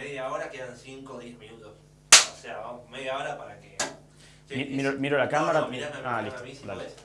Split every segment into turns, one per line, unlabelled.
media hora quedan 5 o 10 minutos. O sea, vamos, media hora para que... Sí,
Mi-
es-
miro, miro la cámara.
No, no, mirame,
ah,
mirame
listo.
si.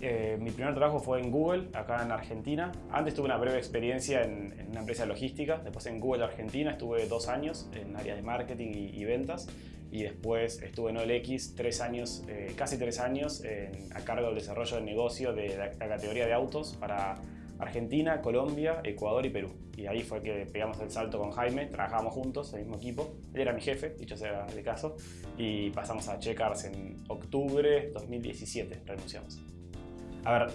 Eh,
mi primer trabajo fue en Google, acá en Argentina. Antes tuve una breve experiencia en, en una empresa de logística. Después en Google Argentina estuve dos años en área de marketing y, y ventas. Y después estuve en OLX tres años, eh, casi tres años, en- a cargo del desarrollo de negocio de la categoría de autos para Argentina, Colombia, Ecuador y Perú. Y ahí fue que pegamos el salto con Jaime, trabajábamos juntos, el mismo equipo. Él era mi jefe, dicho sea de caso. Y pasamos a Checkers en octubre 2017, renunciamos. A ver,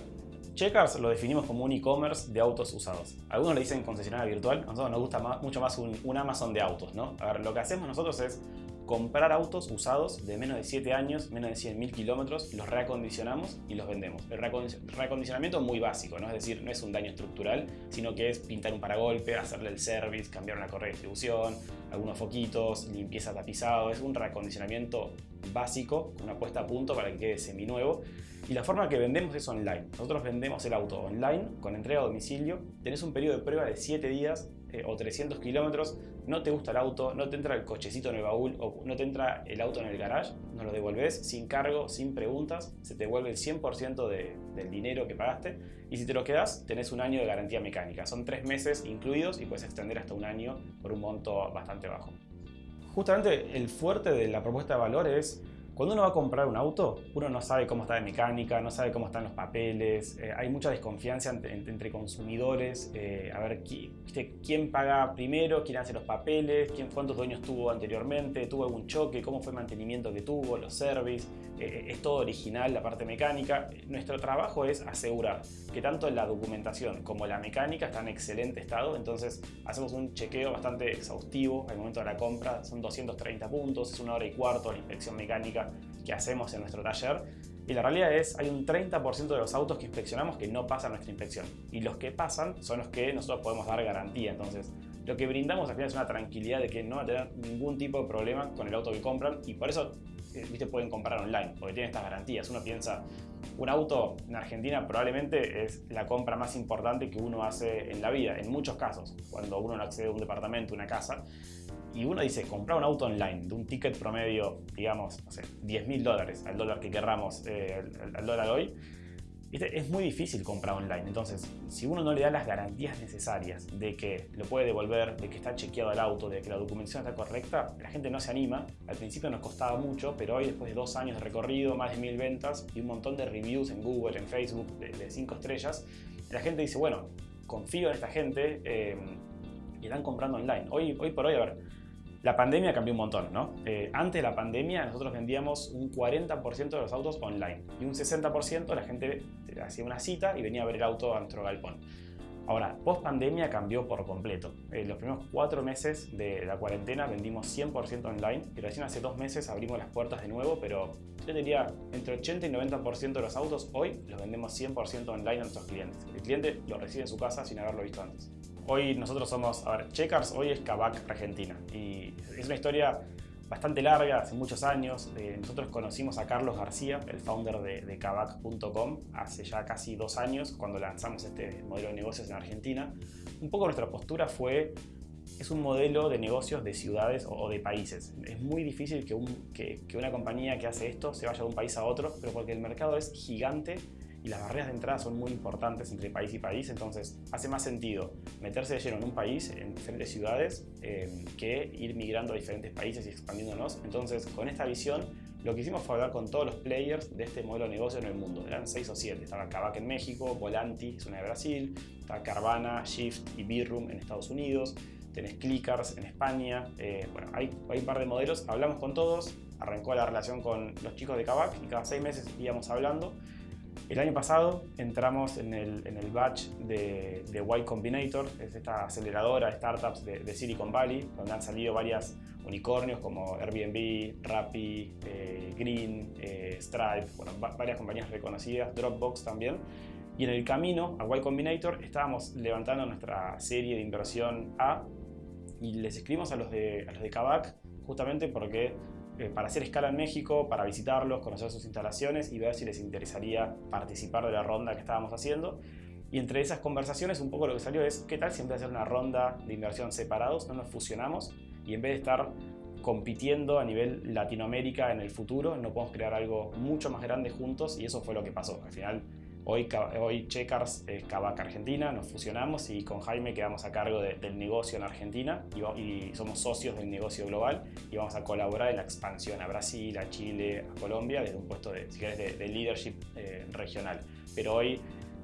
Checkers lo definimos como un e-commerce de autos usados. Algunos le dicen concesionaria virtual, a nosotros nos gusta mucho más un, un Amazon de autos, ¿no? A ver, lo que hacemos nosotros es comprar autos usados de menos de 7 años, menos de 100.000 kilómetros, los reacondicionamos y los vendemos. El reacondi- reacondicionamiento es muy básico, ¿no? Es decir, no es un daño estructural, sino que es pintar un paragolpe, hacerle el service, cambiar una correa de distribución, algunos foquitos, limpieza tapizado. Es un reacondicionamiento básico, una puesta a punto para que quede seminuevo. Y la forma que vendemos es online. Nosotros vendemos el auto online con entrega a domicilio. Tenés un periodo de prueba de 7 días eh, o 300 kilómetros. No te gusta el auto, no te entra el cochecito en el baúl o no te entra el auto en el garage. Nos lo devolvés sin cargo, sin preguntas. Se te devuelve el 100% de- del dinero que pagaste. Y si te lo quedas, tenés un año de garantía mecánica. Son 3 meses incluidos y puedes extender hasta un año por un monto bastante bajo. Justamente el fuerte de la propuesta de valor es cuando uno va a comprar un auto, uno no sabe cómo está de mecánica, no sabe cómo están los papeles, eh, hay mucha desconfianza entre, consumidores, eh, a ver qui- ¿viste? quién paga primero, quién hace los papeles, quién, cuántos dueños tuvo anteriormente, tuvo algún choque, cómo fue el mantenimiento que tuvo, los service, eh, es todo original la parte mecánica. Nuestro trabajo es asegurar que tanto la documentación como la mecánica están en excelente estado, entonces hacemos un chequeo bastante exhaustivo al momento de la compra, son 230 puntos, es una hora y cuarto la inspección mecánica que hacemos en nuestro taller. Y la realidad es, hay un 30% de los autos que inspeccionamos que no pasan nuestra inspección. Y los que pasan son los que nosotros podemos dar garantía. Entonces, lo que brindamos al final es una tranquilidad de que no van a tener ningún tipo de problema con el auto que compran. Y por eso, viste, pueden comprar online, porque tienen estas garantías. Uno piensa, un auto en Argentina probablemente es la compra más importante que uno hace en la vida, en muchos casos, cuando uno no accede a un departamento, una casa. Y uno dice, comprar un auto online de un ticket promedio, digamos, no sé, 10 mil dólares, al dólar que querramos, eh, al dólar hoy, ¿viste? es muy difícil comprar online. Entonces, si uno no le da las garantías necesarias de que lo puede devolver, de que está chequeado el auto, de que la documentación está correcta, la gente no se anima. Al principio nos costaba mucho, pero hoy, después de dos años de recorrido, más de mil ventas y un montón de reviews en Google, en Facebook, de, de cinco estrellas, la gente dice, bueno, confío en esta gente eh, y están comprando online. Hoy por hoy, a ver, la pandemia cambió un montón, ¿no? Eh, antes de la pandemia nosotros vendíamos un 40% de los autos online y un 60% la gente hacía una cita y venía a ver el auto a nuestro galpón. Ahora, post pandemia cambió por completo. En los primeros cuatro meses de la cuarentena vendimos 100% online y recién hace dos meses abrimos las puertas de nuevo, pero yo diría entre 80 y 90% de los autos hoy los vendemos 100% online a nuestros clientes. El cliente lo recibe en su casa sin haberlo visto antes. Hoy nosotros somos, a ver, Checkers hoy es Kavak Argentina y es una historia bastante larga, hace muchos años. Eh, nosotros conocimos a Carlos García, el founder de, de Kavak.com, hace ya casi dos años cuando lanzamos este modelo de negocios en Argentina. Un poco nuestra postura fue, es un modelo de negocios de ciudades o, o de países. Es muy difícil que, un- que- que una compañía que hace esto se vaya de un país a otro, pero porque el mercado es gigante y las barreras de entrada son muy importantes entre país y país, entonces hace más sentido meterse de lleno en un país, en diferentes ciudades, eh, que ir migrando a diferentes países y expandiéndonos. Entonces, con esta visión, lo que hicimos fue hablar con todos los players de este modelo de negocio en el mundo. Eran seis o siete. Estaba Kavak en México, Volanti, es una de Brasil, está Carvana, Shift y Birroom en Estados Unidos, tenés Clickers en España. eh, bueno, hay, hay un par de modelos. Hablamos con todos, arrancó la relación con los chicos de Kavak y cada seis meses íbamos hablando. El año pasado entramos en el, en el batch de, de Y Combinator, es esta aceleradora de startups de, Silicon Valley, donde han salido varias unicornios como Airbnb, Rappi, eh, Green, eh, Stripe, bueno, va- varias compañías reconocidas, Dropbox también. Y en el camino a Y Combinator estábamos levantando nuestra serie de inversión A y les escribimos a los de, a los de Kavak justamente porque eh, para hacer escala en México, para visitarlos, conocer sus instalaciones y ver si les interesaría participar de la ronda que estábamos haciendo. Y entre esas conversaciones un poco lo que salió es, ¿qué tal si hacer una ronda de inversión separados, no nos fusionamos y en vez de estar compitiendo a nivel Latinoamérica en el futuro, no podemos crear algo mucho más grande juntos y eso fue lo que pasó. Al final, hoy, hoy Checkers es Kavak Argentina, nos fusionamos y con Jaime quedamos a cargo del negocio en Argentina y, somos socios del negocio global y vamos a colaborar en la expansión a Brasil, a Chile, a Colombia desde un puesto de, de, leadership eh, regional. Pero hoy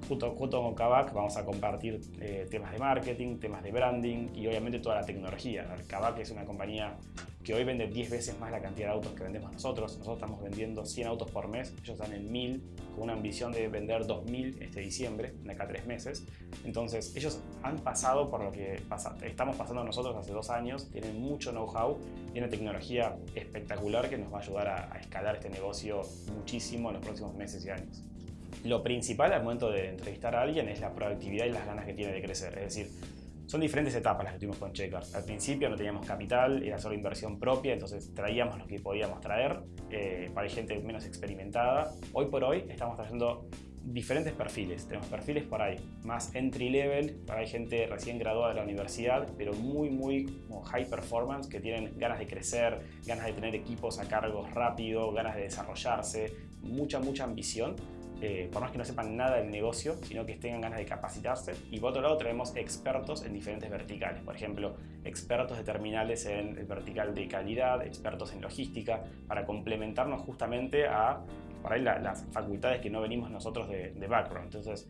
Junto, con Kavak vamos a compartir eh, temas de marketing, temas de branding y obviamente toda la tecnología. Kavak es una compañía que hoy vende 10 veces más la cantidad de autos que vendemos nosotros. Nosotros estamos vendiendo 100 autos por mes, ellos están en 1000 con una ambición de vender 2000 este diciembre, de acá a tres meses. Entonces ellos han pasado por lo que estamos pasando nosotros hace dos años, tienen mucho know-how y una tecnología espectacular que nos va a ayudar a escalar este negocio muchísimo en los próximos meses y años. Lo principal al momento de entrevistar a alguien es la proactividad y las ganas que tiene de crecer. Es decir, son diferentes etapas las que tuvimos con Checkers. Al principio no teníamos capital, era solo inversión propia, entonces traíamos lo que podíamos traer eh, para gente menos experimentada. Hoy por hoy estamos trayendo diferentes perfiles. Tenemos perfiles por ahí más entry level, para hay gente recién graduada de la universidad, pero muy, muy high performance, que tienen ganas de crecer, ganas de tener equipos a cargo rápido, ganas de desarrollarse, mucha, mucha ambición eh, por más que no sepan nada del negocio, sino que tengan ganas de capacitarse. Y por otro lado traemos expertos en diferentes verticales, por ejemplo, expertos de terminales en el vertical de calidad, expertos en logística, para complementarnos justamente a ahí las facultades que no venimos nosotros de, de background. Entonces,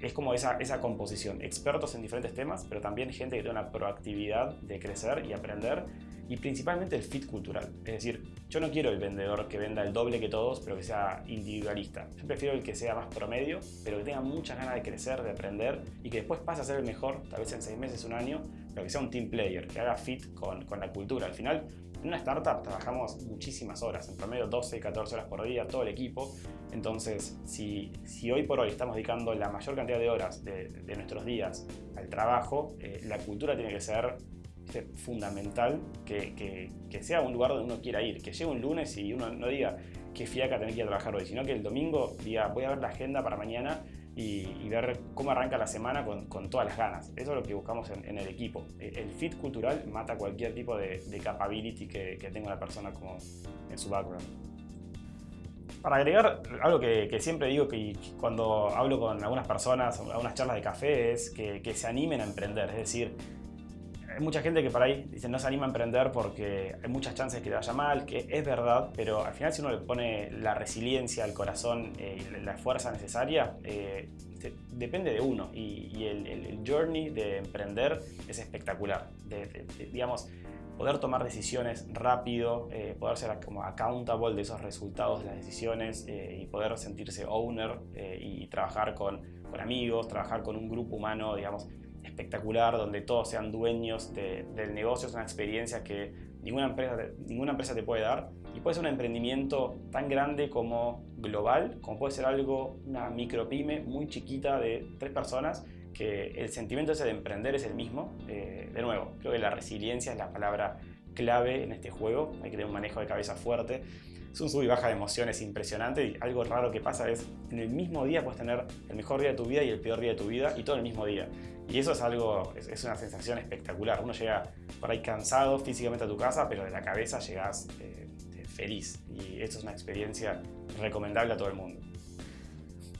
es como esa, esa composición, expertos en diferentes temas, pero también gente que tiene una proactividad de crecer y aprender y principalmente el fit cultural. Es decir, yo no quiero el vendedor que venda el doble que todos, pero que sea individualista. Yo prefiero el que sea más promedio, pero que tenga muchas ganas de crecer, de aprender y que después pase a ser el mejor, tal vez en seis meses, un año, pero que sea un team player, que haga fit con, con la cultura. Al final, en una startup trabajamos muchísimas horas, en promedio 12, y 14 horas por día, todo el equipo. Entonces, si, si hoy por hoy estamos dedicando la mayor cantidad de horas de, de nuestros días al trabajo, eh, la cultura tiene que ser fundamental que, que, que, sea un lugar donde uno quiera ir, que llegue un lunes y uno no diga qué fiaca tener que ir a trabajar hoy, sino que el domingo diga voy a ver la agenda para mañana y, ver cómo arranca la semana con, con, todas las ganas. Eso es lo que buscamos en, en, el equipo. El fit cultural mata cualquier tipo de, de capability que, que tenga la persona como en su background. Para agregar algo que, que, siempre digo que cuando hablo con algunas personas, algunas charlas de café, es que, que se animen a emprender. Es decir, hay mucha gente que por ahí dice no se anima a emprender porque hay muchas chances que le vaya mal, que es verdad, pero al final si uno le pone la resiliencia, el corazón eh, y la fuerza necesaria, eh, depende de uno y, el, journey de emprender es espectacular. digamos, poder tomar decisiones rápido, eh, poder ser como accountable de esos resultados de las decisiones y poder sentirse owner y trabajar con, con amigos, trabajar con un grupo humano, digamos, espectacular, donde todos sean dueños del negocio, es una experiencia que ninguna empresa, ninguna empresa te puede dar y puede ser un emprendimiento tan grande como global, como puede ser algo, una micropyme muy chiquita de tres personas, que el sentimiento ese de emprender es el mismo. Eh, de nuevo, creo que la resiliencia es la palabra clave en este juego, hay que tener un manejo de cabeza fuerte. Es un sub y baja de emociones impresionante y algo raro que pasa es en el mismo día puedes tener el mejor día de tu vida y el peor día de tu vida y todo el mismo día. Y eso es algo, es, una sensación espectacular. Uno llega por ahí cansado físicamente a tu casa, pero de la cabeza llegas eh, feliz. Y esto es una experiencia recomendable a todo el mundo.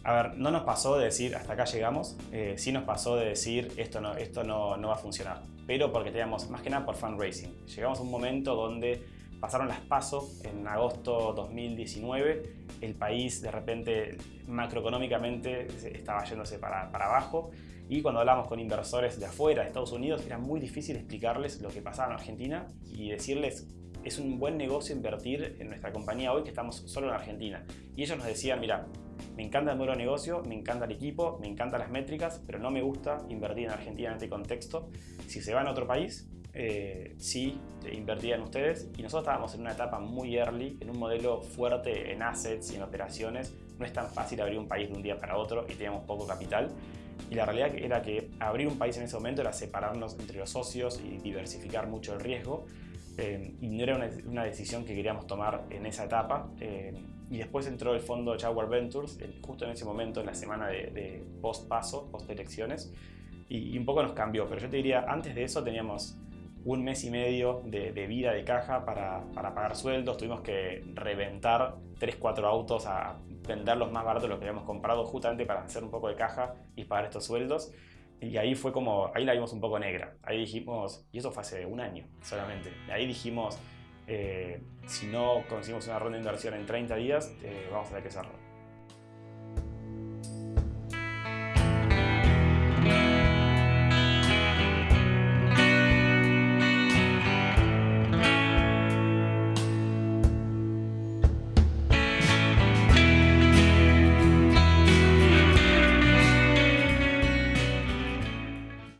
A ver, no nos pasó de decir hasta acá llegamos, eh, sí nos pasó de decir esto no, esto no, no va a funcionar, pero porque teníamos más que nada por fundraising. Llegamos a un momento donde pasaron las pasos en agosto 2019, el país de repente macroeconómicamente estaba yéndose para, para abajo y cuando hablamos con inversores de afuera, de Estados Unidos, era muy difícil explicarles lo que pasaba en Argentina y decirles es un buen negocio invertir en nuestra compañía hoy que estamos solo en Argentina. Y ellos nos decían, mira, me encanta el de negocio, me encanta el equipo, me encantan las métricas, pero no me gusta invertir en Argentina en este contexto. Si se van a otro país, eh, sí invertían ustedes y nosotros estábamos en una etapa muy early, en un modelo fuerte en assets y en operaciones. No es tan fácil abrir un país de un día para otro y teníamos poco capital. Y la realidad era que abrir un país en ese momento era separarnos entre los socios y diversificar mucho el riesgo. Eh, y no era una, decisión que queríamos tomar en esa etapa. Eh, y después entró el fondo Jaguar Ventures, justo en ese momento, en la semana de, post-paso, post-elecciones, y, un poco nos cambió. Pero yo te diría, antes de eso teníamos un mes y medio de, vida de caja para, para, pagar sueldos, tuvimos que reventar 3, 4 autos a venderlos más baratos de los que habíamos comprado justamente para hacer un poco de caja y pagar estos sueldos. Y ahí fue como, ahí la vimos un poco negra. Ahí dijimos, y eso fue hace un año solamente. Ahí dijimos, eh, si no conseguimos una ronda de inversión en 30 días, eh, vamos a tener que cerrar.